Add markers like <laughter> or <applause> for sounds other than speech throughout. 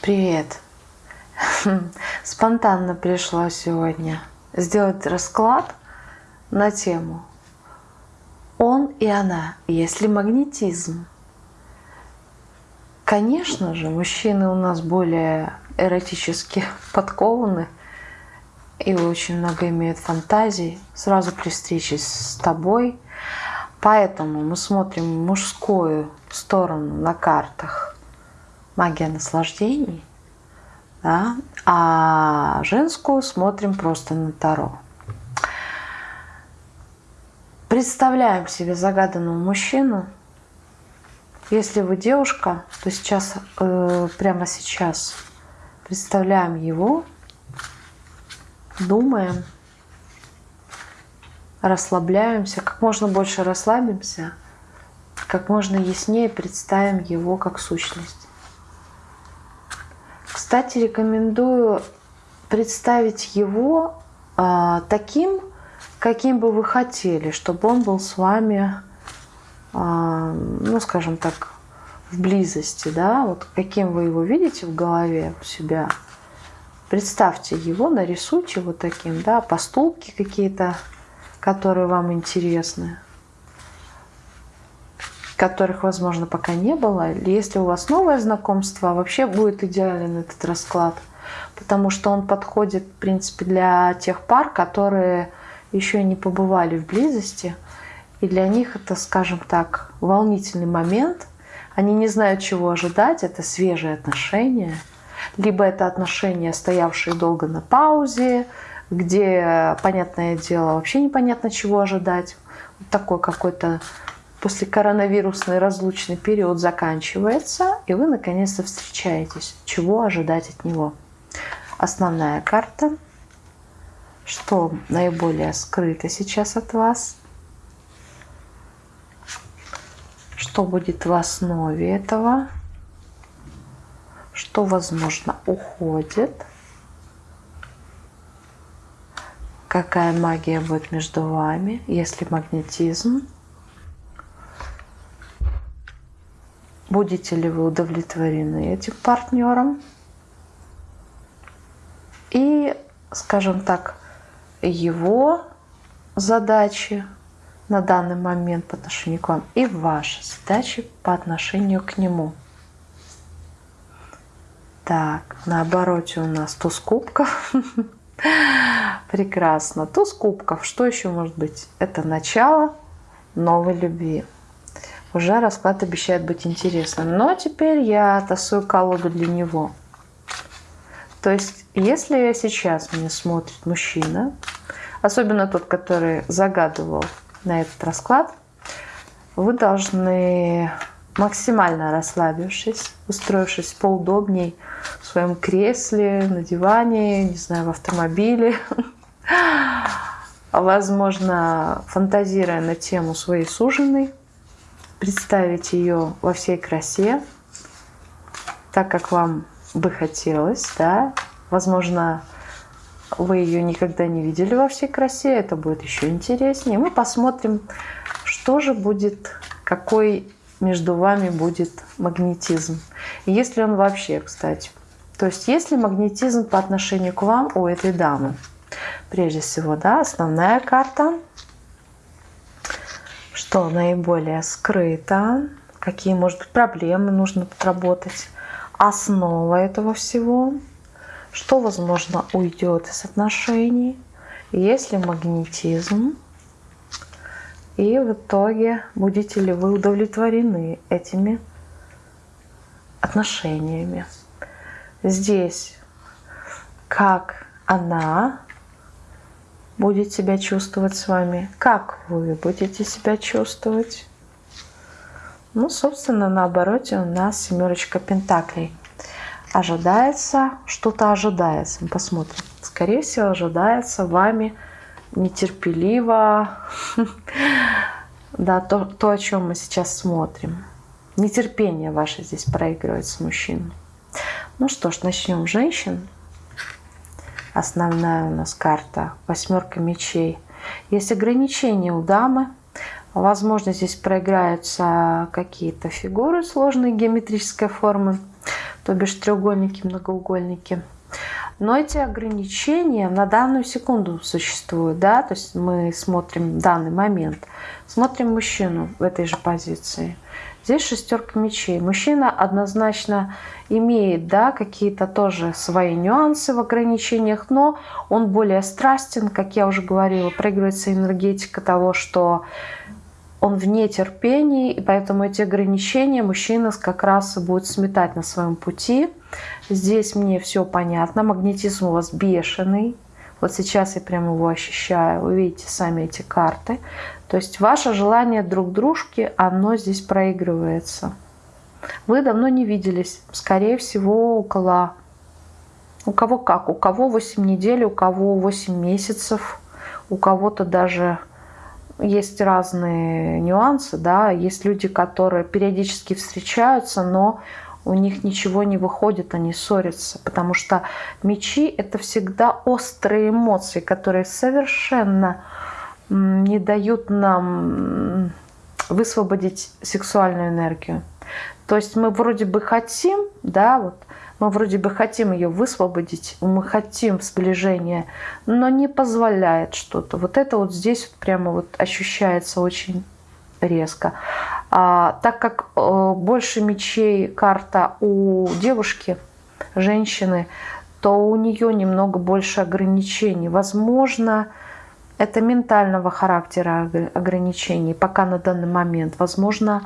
Привет! <laughs> Спонтанно пришла сегодня сделать расклад на тему «Он и она, если магнетизм». Конечно же, мужчины у нас более эротически <laughs> подкованы и очень много имеют фантазий сразу при встрече с тобой. Поэтому мы смотрим мужскую сторону на картах магия наслаждений, да, а женскую смотрим просто на Таро. Представляем себе загаданного мужчину. Если вы девушка, то сейчас, э, прямо сейчас представляем его, думаем, расслабляемся, как можно больше расслабимся, как можно яснее представим его как сущность. Кстати, рекомендую представить его а, таким, каким бы вы хотели, чтобы он был с вами, а, ну, скажем так, в близости, да, вот каким вы его видите в голове у себя. Представьте его, нарисуйте его таким, да, поступки какие-то, которые вам интересны которых, возможно, пока не было. Если у вас новое знакомство, вообще будет идеален этот расклад, потому что он подходит, в принципе, для тех пар, которые еще не побывали в близости, и для них это, скажем так, волнительный момент. Они не знают, чего ожидать, это свежие отношения, либо это отношения, стоявшие долго на паузе, где, понятное дело, вообще непонятно, чего ожидать. Вот такой какой-то после коронавирусный разлучный период заканчивается, и вы наконец-то встречаетесь. Чего ожидать от него? Основная карта. Что наиболее скрыто сейчас от вас? Что будет в основе этого? Что, возможно, уходит? Какая магия будет между вами, если магнетизм? Будете ли вы удовлетворены этим партнером? И, скажем так, его задачи на данный момент по отношению к вам и ваши задачи по отношению к нему. Так, на обороте у нас туз кубков. <laughs> Прекрасно. Туз кубков. Что еще может быть? Это начало новой любви уже расклад обещает быть интересным. Но теперь я тасую колоду для него. То есть, если сейчас меня смотрит мужчина, особенно тот, который загадывал на этот расклад, вы должны максимально расслабившись, устроившись поудобней в своем кресле, на диване, не знаю, в автомобиле, <laughs> возможно, фантазируя на тему своей суженой, представить ее во всей красе, так как вам бы хотелось, да. Возможно, вы ее никогда не видели во всей красе, это будет еще интереснее. Мы посмотрим, что же будет, какой между вами будет магнетизм. И если он вообще, кстати. То есть если магнетизм по отношению к вам у этой дамы. Прежде всего, да, основная карта что наиболее скрыто, какие, может быть, проблемы нужно отработать, основа этого всего, что, возможно, уйдет из отношений, есть ли магнетизм, и в итоге будете ли вы удовлетворены этими отношениями. Здесь как она будет себя чувствовать с вами, как вы будете себя чувствовать. Ну, собственно, на обороте у нас семерочка пентаклей. Ожидается, что-то ожидается. Мы посмотрим. Скорее всего, ожидается вами нетерпеливо. <laughs> Да, то, то, о чем мы сейчас смотрим. Нетерпение ваше здесь проигрывается мужчину. Ну что ж, начнем женщин основная у нас карта, восьмерка мечей. Есть ограничения у дамы. Возможно, здесь проиграются какие-то фигуры сложной геометрической формы. то бишь треугольники, многоугольники. Но эти ограничения на данную секунду существуют, да, то есть мы смотрим данный момент, смотрим мужчину в этой же позиции. Здесь шестерка мечей. Мужчина однозначно имеет, да, какие-то тоже свои нюансы в ограничениях, но он более страстен, как я уже говорила, проигрывается энергетика того, что он вне терпения, и поэтому эти ограничения мужчина как раз будет сметать на своем пути. Здесь мне все понятно, магнетизм у вас бешеный. Вот сейчас я прям его ощущаю, вы видите сами эти карты. То есть ваше желание друг дружки, оно здесь проигрывается. Вы давно не виделись, скорее всего, около... У кого как? У кого 8 недель, у кого 8 месяцев, у кого-то даже есть разные нюансы, да, есть люди, которые периодически встречаются, но у них ничего не выходит, они ссорятся, потому что мечи — это всегда острые эмоции, которые совершенно не дают нам высвободить сексуальную энергию. То есть мы вроде бы хотим, да, вот мы вроде бы хотим ее высвободить, мы хотим сближения, но не позволяет что-то. Вот это вот здесь вот прямо вот ощущается очень резко. А, так как э, больше мечей карта у девушки, женщины, то у нее немного больше ограничений. Возможно, это ментального характера ограничений пока на данный момент. Возможно,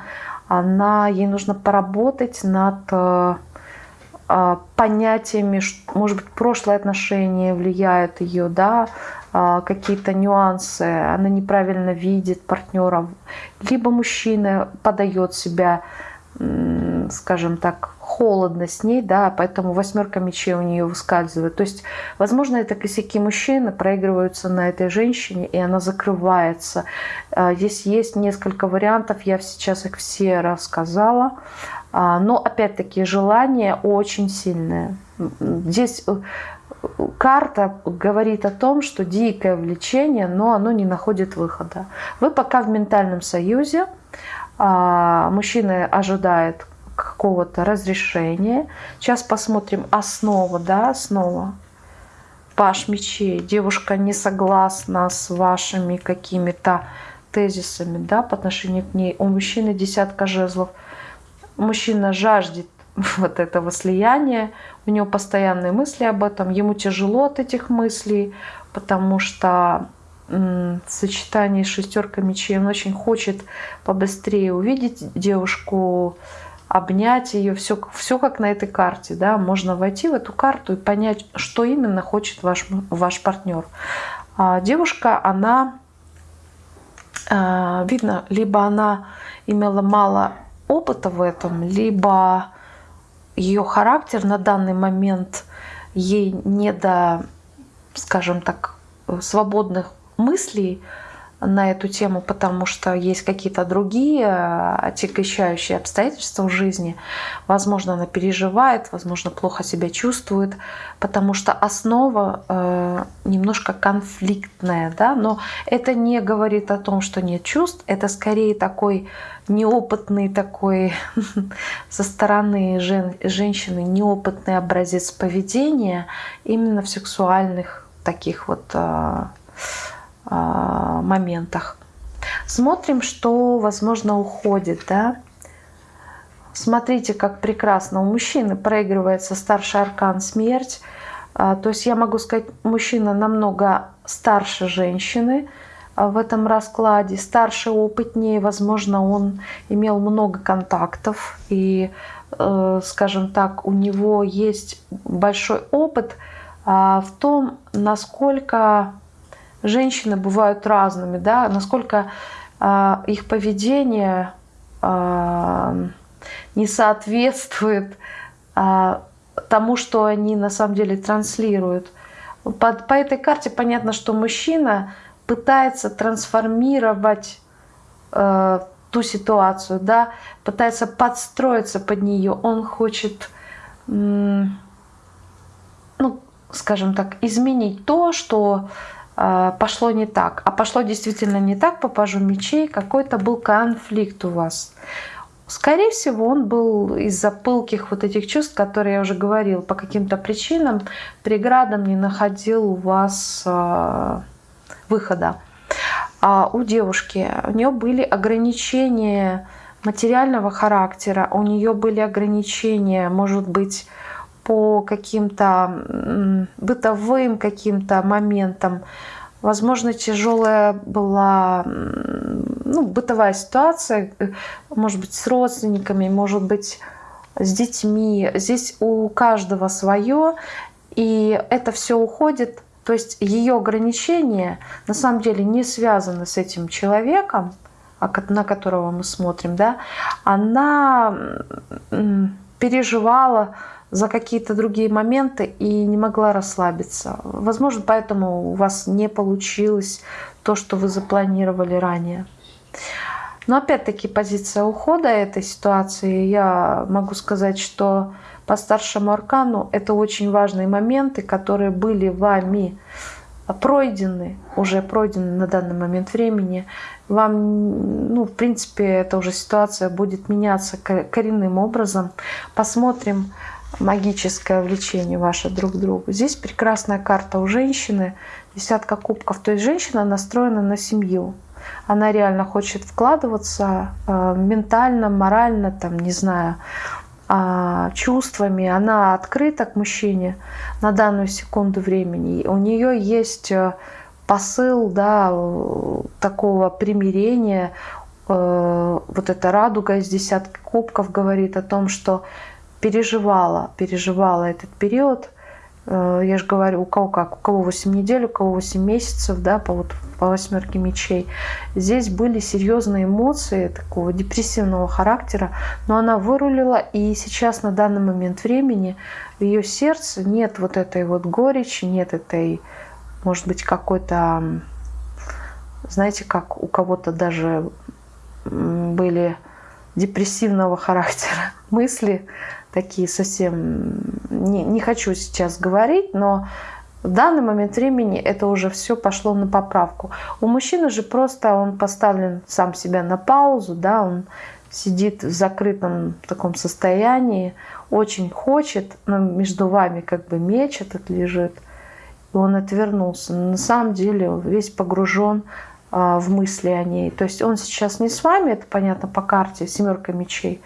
она, ей нужно поработать над э, а, понятиями, может быть, прошлые отношения влияют ее, да, а, какие-то нюансы, она неправильно видит партнера, либо мужчина подает себя, скажем так, холодно с ней, да, поэтому восьмерка мечей у нее выскальзывает. То есть, возможно, это косяки мужчины проигрываются на этой женщине, и она закрывается. А, здесь есть несколько вариантов, я сейчас их все рассказала. А, но, опять-таки, желание очень сильное. Здесь э, карта говорит о том, что дикое влечение, но оно не находит выхода. Вы пока в ментальном союзе, а, мужчина ожидает какого-то разрешения. Сейчас посмотрим основа, да, основа. Паш мечей. Девушка не согласна с вашими какими-то тезисами, да, по отношению к ней. У мужчины десятка жезлов. Мужчина жаждет <laughs> вот этого слияния, у него постоянные мысли об этом, ему тяжело от этих мыслей, потому что в сочетании с шестеркой мечей он очень хочет побыстрее увидеть девушку, обнять ее, все, все как на этой карте, да, можно войти в эту карту и понять, что именно хочет ваш, ваш партнер. А девушка, она, а, видно, либо она имела мало опыта в этом, либо ее характер на данный момент ей не до, скажем так, свободных мыслей на эту тему, потому что есть какие-то другие отягощающие обстоятельства в жизни. Возможно, она переживает, возможно, плохо себя чувствует, потому что основа э, немножко конфликтная, да, но это не говорит о том, что нет чувств, это скорее такой неопытный такой <laughs> со стороны жен, женщины неопытный образец поведения именно в сексуальных таких вот э, э, моментах. Смотрим, что, возможно, уходит, да. Смотрите, как прекрасно у мужчины проигрывается старший аркан смерть. А, то есть я могу сказать, мужчина намного старше женщины, а, в этом раскладе, старше, опытнее, возможно, он имел много контактов и, э, скажем так, у него есть большой опыт а, в том, насколько женщины бывают разными, да, насколько а, их поведение не соответствует тому, что они на самом деле транслируют. По, по этой карте понятно, что мужчина пытается трансформировать э, ту ситуацию, да, пытается подстроиться под нее. Он хочет, ну, скажем так, изменить то, что пошло не так. А пошло действительно не так, по пажу мечей, какой-то был конфликт у вас. скорее всего, он был из-за пылких вот этих чувств, которые я уже говорил, по каким-то причинам, преградам не находил у вас э, выхода. А у девушки, у нее были ограничения материального характера, у нее были ограничения, может быть, по каким-то бытовым каким-то моментам. Возможно, тяжелая была ну, бытовая ситуация, э, может быть, с родственниками, может быть, с детьми. Здесь у каждого свое, и это все уходит. То есть ее ограничения на самом деле не связаны с этим человеком, а на которого мы смотрим, да, она переживала за какие-то другие моменты и не могла расслабиться. Возможно, поэтому у вас не получилось то, что вы запланировали ранее. Но опять-таки позиция ухода этой ситуации, я могу сказать, что по старшему аркану это очень важные моменты, которые были вами пройдены, уже пройдены на данный момент времени. Вам, ну, в принципе, эта уже ситуация будет меняться коренным образом. Посмотрим, магическое влечение ваше друг к другу. Здесь прекрасная карта у женщины, десятка кубков. То есть женщина настроена на семью. Она реально хочет вкладываться э, ментально, морально, там, не знаю, э, чувствами. Она открыта к мужчине на данную секунду времени. У нее есть э, посыл да, такого примирения. Э, вот эта радуга из десятки кубков говорит о том, что переживала, переживала этот период. Э, я же говорю, у кого как, у кого 8 недель, у кого 8 месяцев, да, по, вот, по восьмерке мечей. Здесь были серьезные эмоции такого депрессивного характера, но она вырулила, и сейчас на данный момент времени в ее сердце нет вот этой вот горечи, нет этой, может быть, какой-то, знаете, как у кого-то даже были депрессивного характера <laughs> мысли, такие совсем... Не, не хочу сейчас говорить, но в данный момент времени это уже все пошло на поправку. У мужчины же просто он поставлен сам себя на паузу, да, он сидит в закрытом таком состоянии, очень хочет, но между вами как бы меч этот лежит, и он отвернулся. Но на самом деле весь погружен а, в мысли о ней. То есть он сейчас не с вами, это понятно по карте, семерка мечей,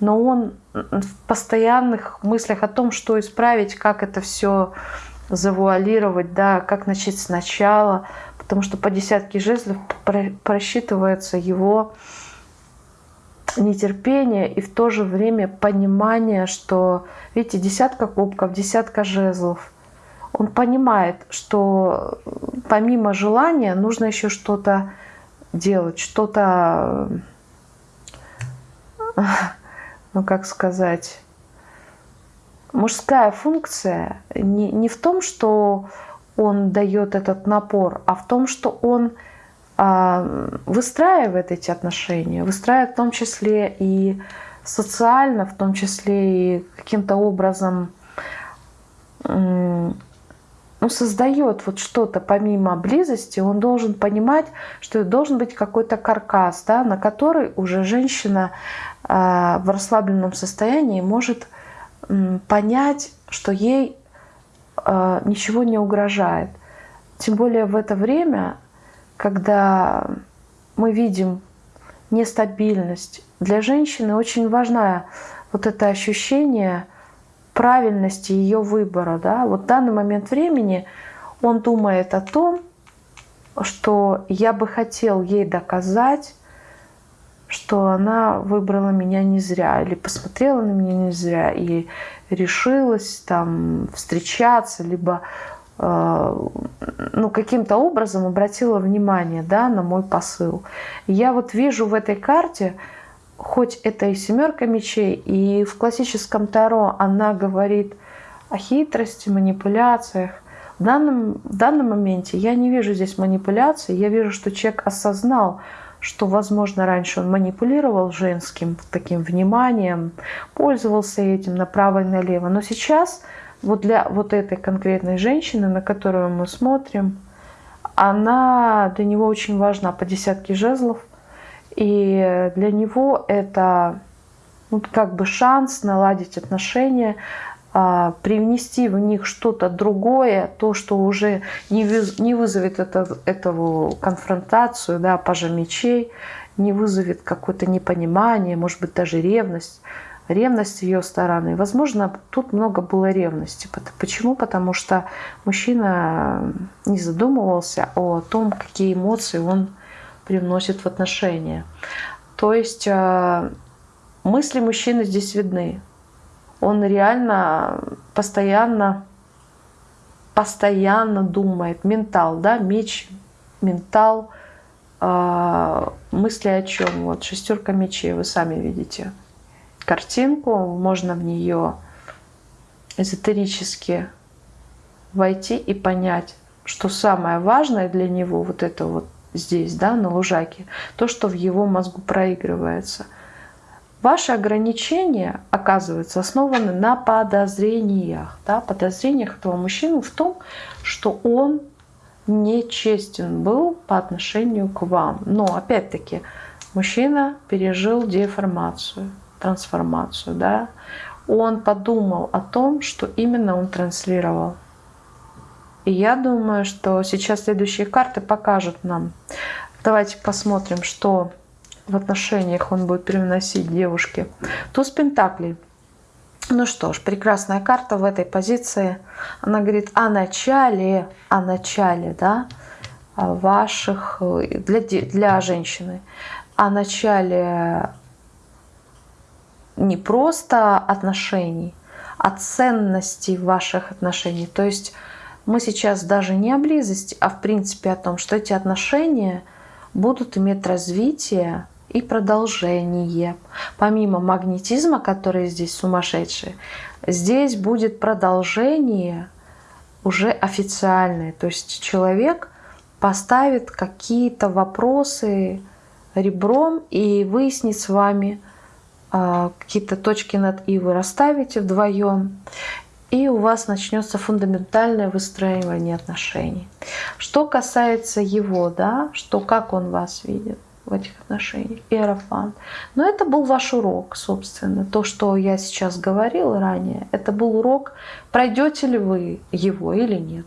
но он в постоянных мыслях о том, что исправить, как это все завуалировать, да, как начать сначала, потому что по десятке жезлов просчитывается его нетерпение и в то же время понимание, что, видите, десятка кубков, десятка жезлов. Он понимает, что помимо желания нужно еще что-то делать, что-то ну как сказать, мужская функция не, не в том, что он дает этот напор, а в том, что он а, выстраивает эти отношения, выстраивает в том числе и социально, в том числе и каким-то образом ну, создает вот что-то помимо близости, он должен понимать, что должен быть какой-то каркас, да, на который уже женщина в расслабленном состоянии может понять, что ей а, ничего не угрожает. Тем более в это время, когда мы видим нестабильность, для женщины очень важно вот это ощущение правильности ее выбора. Да? Вот в данный момент времени он думает о том, что я бы хотел ей доказать, что она выбрала меня не зря или посмотрела на меня не зря и решилась там встречаться, либо э, ну, каким-то образом обратила внимание да, на мой посыл. Я вот вижу в этой карте, хоть это и семерка мечей, и в классическом Таро она говорит о хитрости, манипуляциях. В данном, в данном моменте я не вижу здесь манипуляции, я вижу, что человек осознал, что, возможно, раньше он манипулировал женским таким вниманием, пользовался этим направо и налево. Но сейчас вот для вот этой конкретной женщины, на которую мы смотрим, она для него очень важна по десятке жезлов. И для него это вот как бы шанс наладить отношения, привнести в них что-то другое, то, что уже не, вызовет это, этого конфронтацию, да, пажа мечей, не вызовет какое-то непонимание, может быть, даже ревность, ревность ее стороны. Возможно, тут много было ревности. Почему? Потому что мужчина не задумывался о том, какие эмоции он привносит в отношения. То есть а, мысли мужчины здесь видны. Он реально постоянно, постоянно думает. Ментал, да, меч, ментал, э, мысли о чем? Вот шестерка мечей, вы сами видите картинку, можно в нее эзотерически войти и понять, что самое важное для него вот это вот здесь, да, на лужаке, то, что в его мозгу проигрывается – Ваши ограничения, оказывается, основаны на подозрениях. Да? Подозрениях этого мужчины в том, что он нечестен был по отношению к вам. Но, опять-таки, мужчина пережил деформацию, трансформацию. Да? Он подумал о том, что именно он транслировал. И я думаю, что сейчас следующие карты покажут нам. Давайте посмотрим, что в отношениях он будет привносить девушке. Туз Пентаклей. Ну что ж, прекрасная карта в этой позиции. Она говорит о начале, о начале, да, ваших, для, для женщины, о начале не просто отношений, а ценности ваших отношений. То есть мы сейчас даже не о близости, а в принципе о том, что эти отношения будут иметь развитие и продолжение. Помимо магнетизма, который здесь сумасшедший, здесь будет продолжение уже официальное. То есть человек поставит какие-то вопросы ребром и выяснит с вами э, какие-то точки над «и» вы расставите вдвоем, и у вас начнется фундаментальное выстраивание отношений. Что касается его, да, что как он вас видит, в этих отношениях, иерофант. Но это был ваш урок, собственно. То, что я сейчас говорила ранее, это был урок, пройдете ли вы его или нет.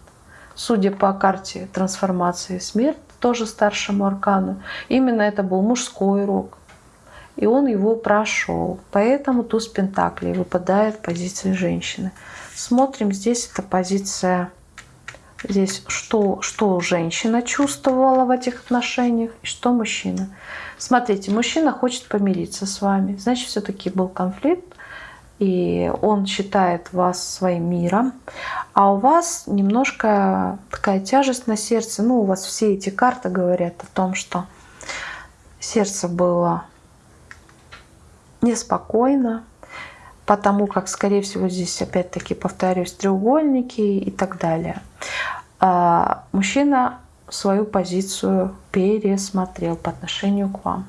Судя по карте трансформации смерть, тоже старшему аркану, именно это был мужской урок. И он его прошел. Поэтому туз Пентаклей выпадает в позиции женщины. Смотрим, здесь это позиция здесь, что, что женщина чувствовала в этих отношениях и что мужчина. Смотрите, мужчина хочет помириться с вами, значит, все-таки был конфликт, и он считает вас своим миром, а у вас немножко такая тяжесть на сердце. Ну, у вас все эти карты говорят о том, что сердце было неспокойно, потому как, скорее всего, здесь опять-таки, повторюсь, треугольники и так далее. А мужчина свою позицию пересмотрел по отношению к вам.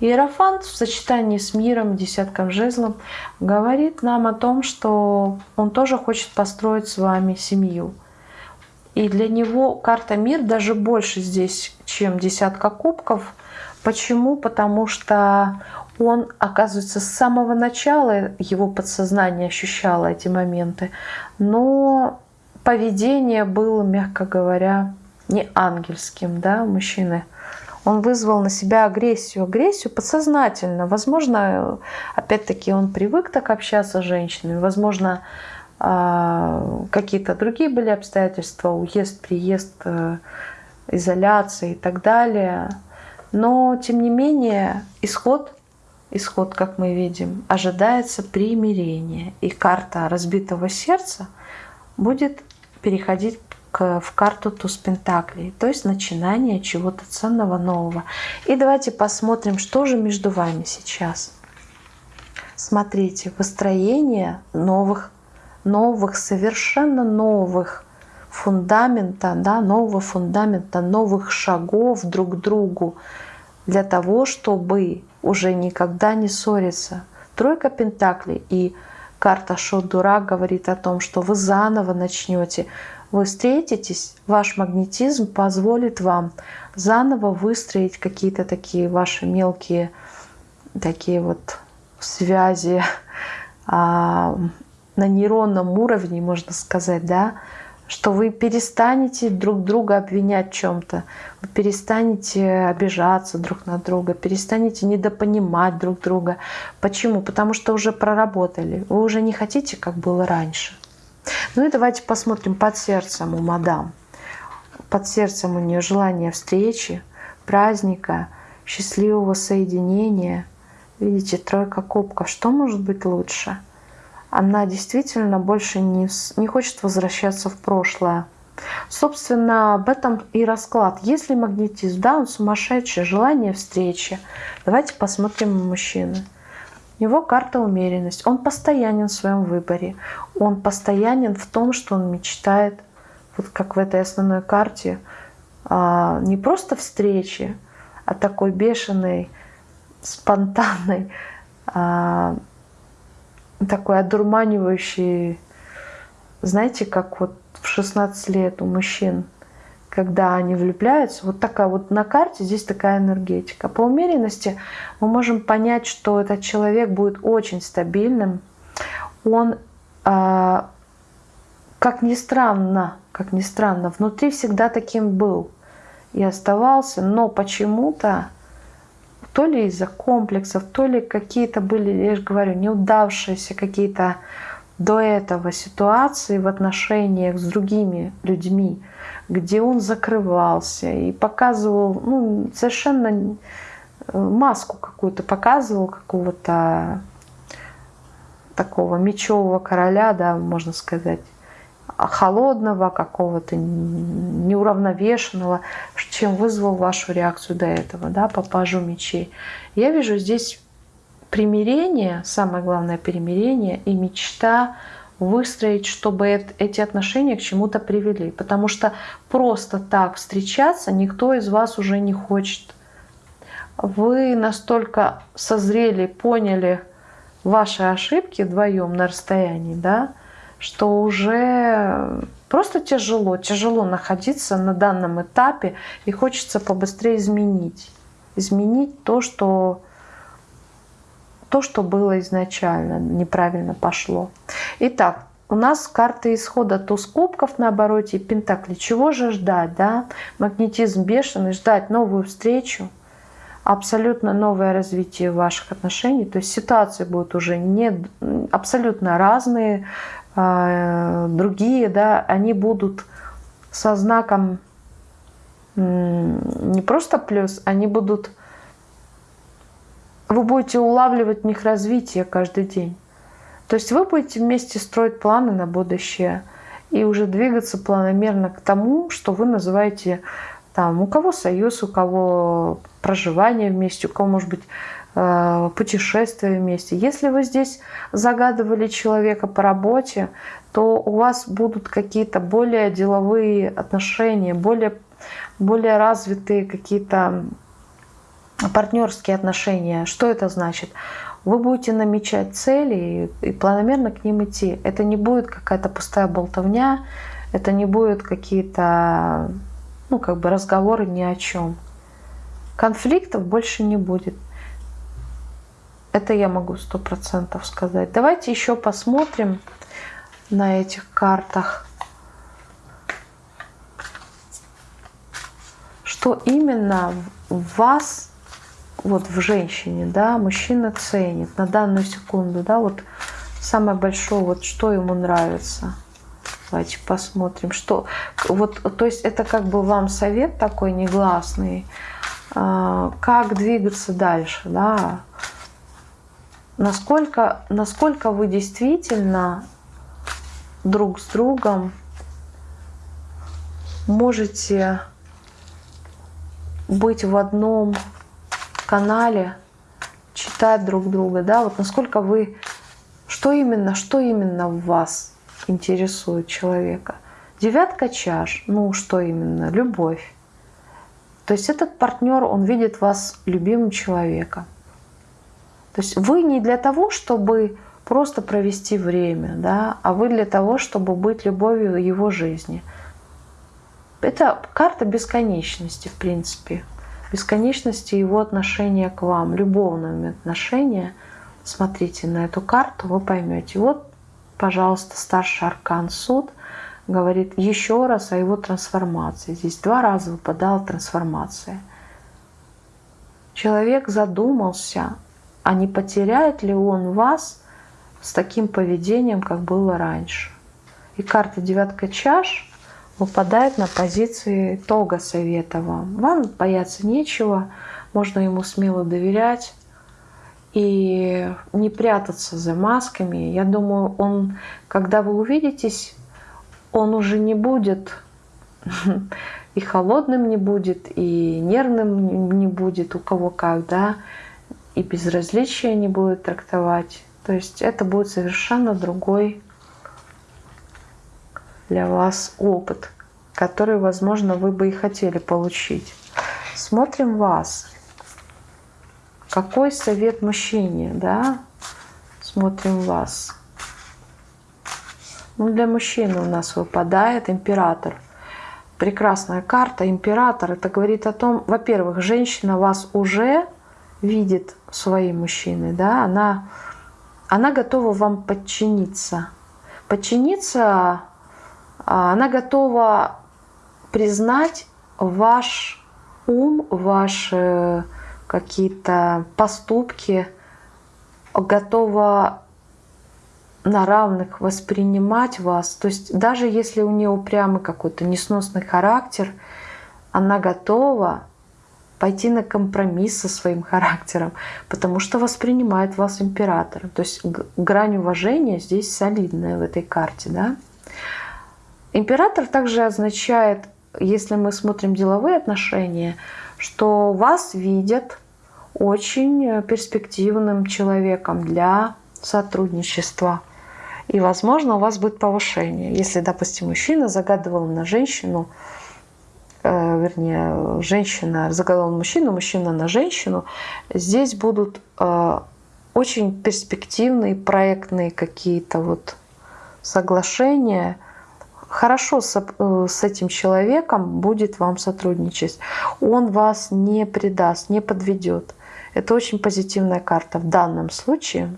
Иерофант в сочетании с миром, десятком жезлом, говорит нам о том, что он тоже хочет построить с вами семью. И для него карта мир даже больше здесь, чем десятка кубков. Почему? Потому что он, оказывается, с самого начала его подсознание ощущало эти моменты, но поведение было, мягко говоря, не ангельским, да, мужчины. Он вызвал на себя агрессию, агрессию подсознательно. Возможно, опять-таки, он привык так общаться с женщинами, возможно, а, какие-то другие были обстоятельства, уезд, приезд, э, изоляция и так далее. Но, тем не менее, исход исход, как мы видим, ожидается примирение. И карта разбитого сердца будет переходить к, в карту туз пентаклей, то есть начинание чего-то ценного нового. И давайте посмотрим, что же между вами сейчас. Смотрите, построение новых, новых, совершенно новых фундамента, да, нового фундамента, новых шагов друг к другу для того, чтобы уже никогда не ссориться. Тройка Пентаклей и карта Шот Дурак говорит о том, что вы заново начнете. Вы встретитесь, ваш магнетизм позволит вам заново выстроить какие-то такие ваши мелкие такие вот связи <laughs> а, на нейронном уровне, можно сказать, да, что вы перестанете друг друга обвинять в чем-то, вы перестанете обижаться друг на друга, перестанете недопонимать друг друга. Почему? Потому что уже проработали, вы уже не хотите, как было раньше. Ну и давайте посмотрим под сердцем у мадам. Под сердцем у нее желание встречи, праздника, счастливого соединения. Видите, тройка кубков. Что может быть лучше? Она действительно больше не, не хочет возвращаться в прошлое. Собственно, об этом и расклад. Если магнетизм, да, он сумасшедший, желание встречи. Давайте посмотрим мужчины. У него карта умеренность. Он постоянен в своем выборе. Он постоянен в том, что он мечтает, вот как в этой основной карте, а, не просто встречи, а такой бешеной, спонтанной, а, такой одурманивающий, знаете, как вот в 16 лет у мужчин – когда они влюбляются, вот такая вот на карте здесь такая энергетика. По умеренности мы можем понять, что этот человек будет очень стабильным. Он, э, как ни странно, как ни странно, внутри всегда таким был и оставался, но почему-то то ли из-за комплексов, то ли какие-то были, я же говорю, неудавшиеся какие-то до этого ситуации в отношениях с другими людьми, где он закрывался и показывал ну, совершенно э, маску какую-то, показывал какого-то такого мечевого короля, да, можно сказать, холодного, какого-то неуравновешенного, чем вызвал вашу реакцию до этого, да, по пажу мечей. Я вижу здесь примирение, самое главное примирение и мечта выстроить, чтобы эти отношения к чему-то привели. Потому что просто так встречаться никто из вас уже не хочет. Вы настолько созрели, поняли ваши ошибки вдвоем на расстоянии, да, что уже просто тяжело, тяжело находиться на данном этапе и хочется побыстрее изменить. Изменить то, что то, что было изначально, неправильно пошло. Итак, у нас карта исхода туз кубков на обороте и пентакли. Чего же ждать, да? Магнетизм бешеный, ждать новую встречу, абсолютно новое развитие ваших отношений. То есть ситуации будут уже не абсолютно разные, другие, да, они будут со знаком не просто плюс, они будут вы будете улавливать в них развитие каждый день. То есть вы будете вместе строить планы на будущее и уже двигаться планомерно к тому, что вы называете там, у кого союз, у кого проживание вместе, у кого, может быть, э, путешествие вместе. Если вы здесь загадывали человека по работе, то у вас будут какие-то более деловые отношения, более, более развитые какие-то партнерские отношения. Что это значит? Вы будете намечать цели и планомерно к ним идти. Это не будет какая-то пустая болтовня, это не будет какие-то ну, как бы разговоры ни о чем. Конфликтов больше не будет. Это я могу сто процентов сказать. Давайте еще посмотрим на этих картах, что именно вас вот в женщине, да, мужчина ценит на данную секунду, да, вот самое большое, вот что ему нравится. Давайте посмотрим, что, вот, то есть это как бы вам совет такой негласный, а, как двигаться дальше, да, насколько, насколько вы действительно друг с другом можете быть в одном канале, читать друг друга, да, вот насколько вы, что именно, что именно в вас интересует человека. Девятка чаш, ну что именно, любовь. То есть этот партнер, он видит вас любимым человеком. То есть вы не для того, чтобы просто провести время, да, а вы для того, чтобы быть любовью его жизни. Это карта бесконечности, в принципе бесконечности его отношения к вам, любовными отношения, смотрите на эту карту, вы поймете. Вот, пожалуйста, старший аркан суд говорит еще раз о его трансформации. Здесь два раза выпадала трансформация. Человек задумался, а не потеряет ли он вас с таким поведением, как было раньше. И карта девятка чаш выпадает на позиции итога совета вам. Вам бояться нечего, можно ему смело доверять и не прятаться за масками. Я думаю, он, когда вы увидитесь, он уже не будет <laughs> и холодным не будет, и нервным не будет, у кого как, да, и безразличие не будет трактовать. То есть это будет совершенно другой для вас опыт, который, возможно, вы бы и хотели получить. Смотрим вас. Какой совет мужчине, да? Смотрим вас. Ну, для мужчины у нас выпадает император. Прекрасная карта, император. Это говорит о том, во-первых, женщина вас уже видит своим мужчиной, да, она, она готова вам подчиниться. Подчиниться, а, она готова признать ваш ум, ваши какие-то поступки, готова на равных воспринимать вас. То есть даже если у нее упрямый какой-то несносный характер, она готова пойти на компромисс со своим характером, потому что воспринимает вас императором. То есть грань уважения здесь солидная в этой карте. Да? Император также означает, если мы смотрим деловые отношения, что вас видят очень перспективным человеком для сотрудничества. И, возможно, у вас будет повышение. Если, допустим, мужчина загадывал на женщину, вернее, женщина загадывала мужчину, мужчина на женщину, здесь будут э, очень перспективные проектные какие-то вот соглашения. Хорошо с, э, с этим человеком будет вам сотрудничать. Он вас не предаст, не подведет. Это очень позитивная карта в данном случае.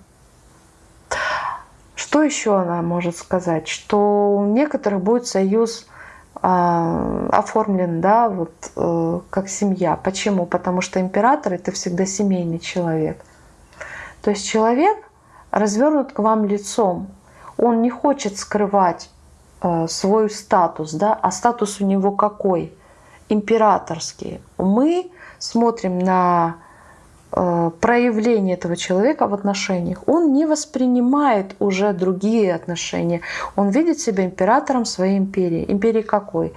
Что еще она может сказать? Что у некоторых будет союз э, оформлен, да, вот э, как семья. Почему? Потому что император это всегда семейный человек. То есть человек развернут к вам лицом. Он не хочет скрывать э, свой статус, да, а статус у него какой? Императорский. Мы смотрим на проявление этого человека в отношениях. Он не воспринимает уже другие отношения. Он видит себя императором своей империи. Империи какой?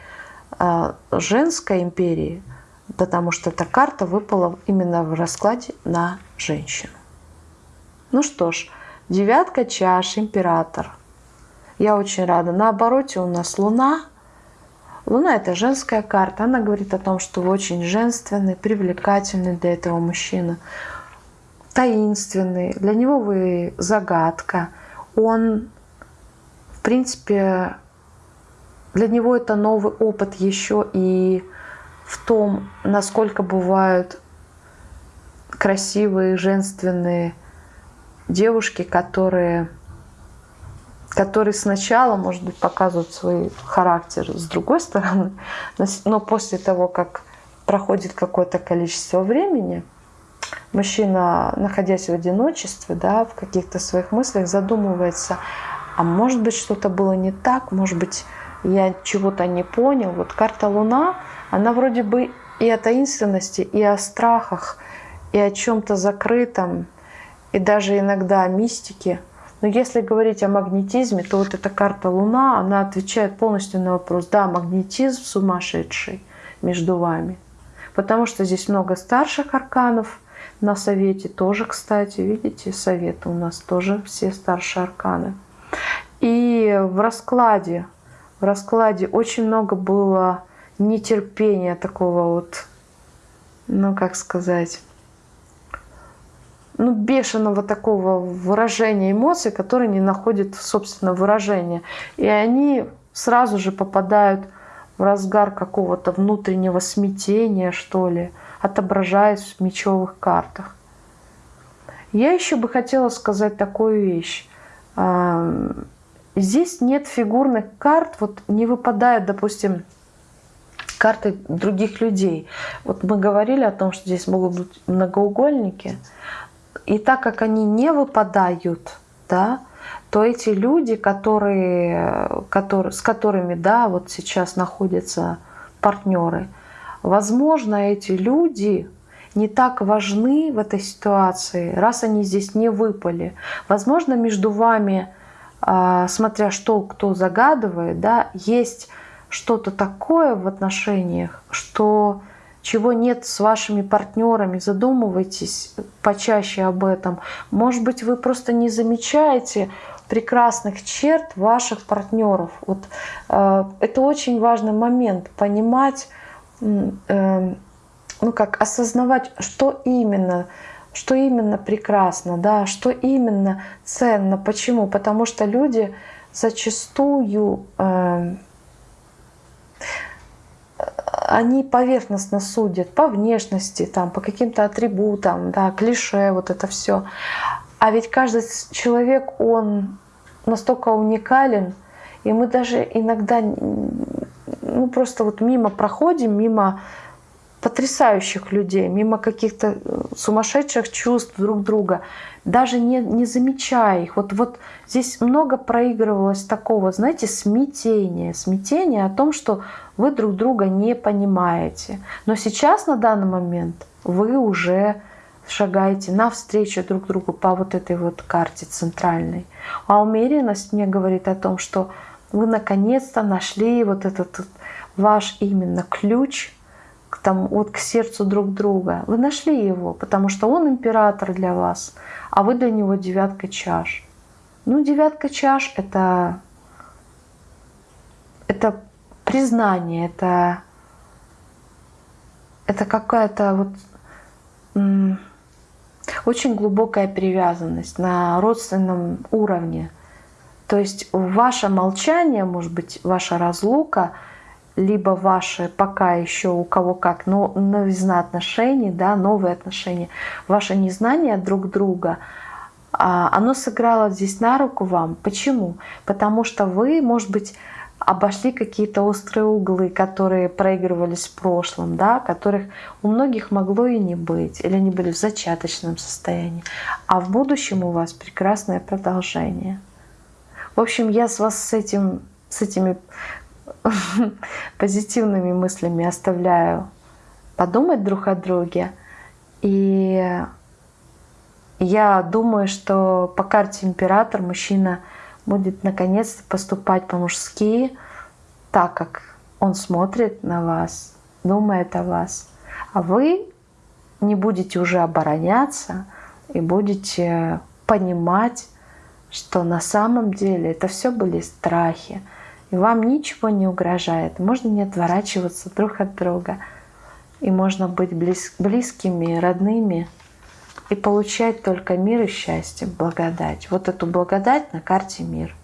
Э, женской империи, потому что эта карта выпала именно в раскладе на женщину. Ну что ж, девятка чаш, император. Я очень рада. На обороте у нас Луна – Луна – это женская карта. Она говорит о том, что вы очень женственный, привлекательный для этого мужчины, таинственный. Для него вы загадка. Он, в принципе, для него это новый опыт еще и в том, насколько бывают красивые, женственные девушки, которые который сначала, может быть, показывает свой характер с другой стороны, <laughs> но после того, как проходит какое-то количество времени, мужчина, находясь в одиночестве, да, в каких-то своих мыслях, задумывается, а может быть, что-то было не так, может быть, я чего-то не понял. Вот карта Луна, она вроде бы и о таинственности, и о страхах, и о чем-то закрытом, и даже иногда о мистике – но если говорить о магнетизме, то вот эта карта Луна, она отвечает полностью на вопрос, да, магнетизм сумасшедший между вами. Потому что здесь много старших арканов на совете тоже, кстати, видите, советы у нас тоже все старшие арканы. И в раскладе, в раскладе очень много было нетерпения такого вот, ну как сказать, ну, бешеного такого выражения эмоций, которые не находят, собственно, выражения. И они сразу же попадают в разгар какого-то внутреннего смятения, что ли, отображаясь в мечевых картах. Я еще бы хотела сказать такую вещь. Здесь нет фигурных карт, вот не выпадает, допустим, карты других людей. Вот мы говорили о том, что здесь могут быть многоугольники. И так как они не выпадают, да, то эти люди, которые, которые, с которыми да, вот сейчас находятся партнеры, возможно, эти люди не так важны в этой ситуации, раз они здесь не выпали. Возможно, между вами, а, смотря что кто загадывает, да, есть что-то такое в отношениях, что чего нет с вашими партнерами, задумывайтесь почаще об этом. Может быть, вы просто не замечаете прекрасных черт ваших партнеров. Вот э, это очень важный момент понимать, э, ну как осознавать, что именно, что именно прекрасно, да, что именно ценно. Почему? Потому что люди зачастую э, они поверхностно судят по внешности, там, по каким-то атрибутам, да, клише, вот это все. А ведь каждый человек, он настолько уникален, и мы даже иногда ну, просто вот мимо проходим, мимо потрясающих людей, мимо каких-то э, сумасшедших чувств друг друга, даже не, не замечая их. Вот, вот здесь много проигрывалось такого, знаете, смятения. Смятения о том, что вы друг друга не понимаете. Но сейчас, на данный момент, вы уже шагаете навстречу друг другу по вот этой вот карте центральной. А умеренность мне говорит о том, что вы наконец-то нашли вот этот ваш именно ключ к, там, вот к сердцу друг друга. Вы нашли его, потому что он император для вас, а вы для него девятка чаш. Ну, девятка чаш — это, это признание, это, это какая-то вот очень глубокая привязанность на родственном уровне. То есть ваше молчание, может быть, ваша разлука — либо ваши пока еще у кого как, но новизна отношений, да, новые отношения, ваше незнание друг друга, а, оно сыграло здесь на руку вам. Почему? Потому что вы, может быть, обошли какие-то острые углы, которые проигрывались в прошлом, да, которых у многих могло и не быть, или они были в зачаточном состоянии. А в будущем у вас прекрасное продолжение. В общем, я с вас с, этим, с этими <laughs> позитивными мыслями оставляю подумать друг о друге. И я думаю, что по карте император мужчина будет наконец-то поступать по-мужски, так как он смотрит на вас, думает о вас. А вы не будете уже обороняться и будете понимать, что на самом деле это все были страхи, и вам ничего не угрожает. Можно не отворачиваться друг от друга. И можно быть близ, близкими, родными и получать только мир и счастье, благодать. Вот эту благодать на карте мир.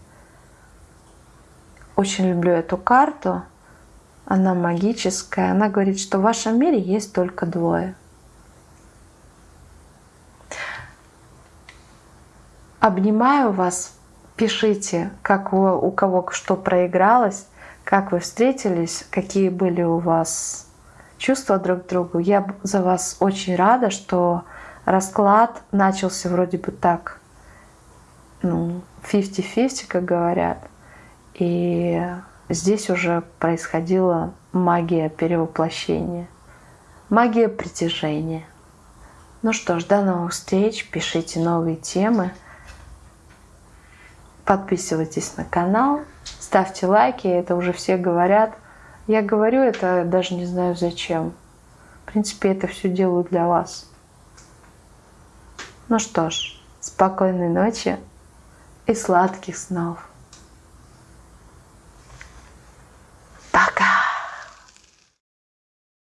Очень люблю эту карту. Она магическая. Она говорит, что в вашем мире есть только двое. Обнимаю вас Пишите, как вы, у кого что проигралось, как вы встретились, какие были у вас чувства друг к другу. Я за вас очень рада, что расклад начался вроде бы так, ну, 50-50, как говорят. И здесь уже происходила магия перевоплощения, магия притяжения. Ну что ж, до новых встреч, пишите новые темы. Подписывайтесь на канал, ставьте лайки, это уже все говорят. Я говорю это, даже не знаю зачем. В принципе, это все делаю для вас. Ну что ж, спокойной ночи и сладких снов. Пока!